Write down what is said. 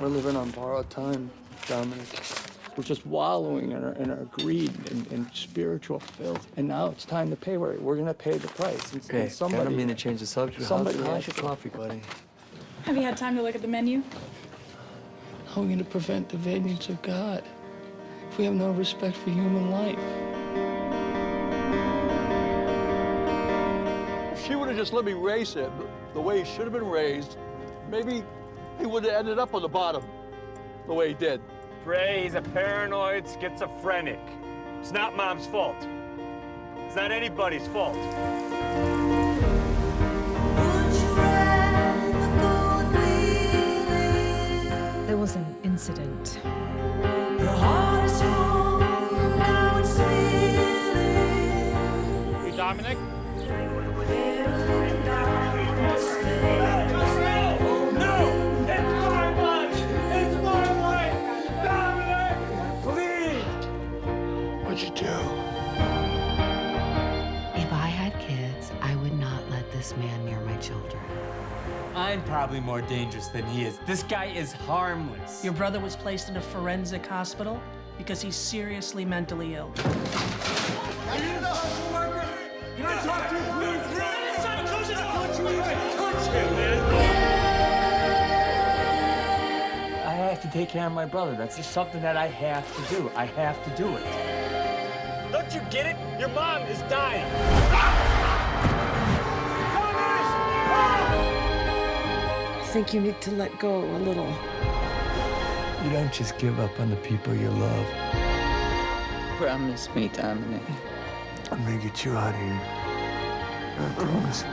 We're living on borrowed time, Dominic. We're just wallowing in our, in our greed and, and spiritual filth. And now it's time to pay. We're, we're going to pay the price. And, Okay, and somebody, I don't mean to change the subject. somebody how's, how's your coffee, buddy? Have you had time to look at the menu? How are we going to prevent the vengeance of God if we have no respect for human life? If she would have just let me raise him the way he should have been raised, maybe he would have ended up on the bottom the way he did. Ray, he's a paranoid schizophrenic. It's not mom's fault. It's not anybody's fault. There was an incident. Hey, Dominic? What'd you do? If I had kids, I would not let this man near my children. I'm probably more dangerous than he is. This guy is harmless. Your brother was placed in a forensic hospital because he's seriously mentally ill. I have to take care of my brother. That's just something that I have to do. I have to do it. Don't you get it? Your mom is dying. I think you need to let go a little. You don't just give up on the people you love. Promise me, Dominic. I'm gonna get you out of here. I promise.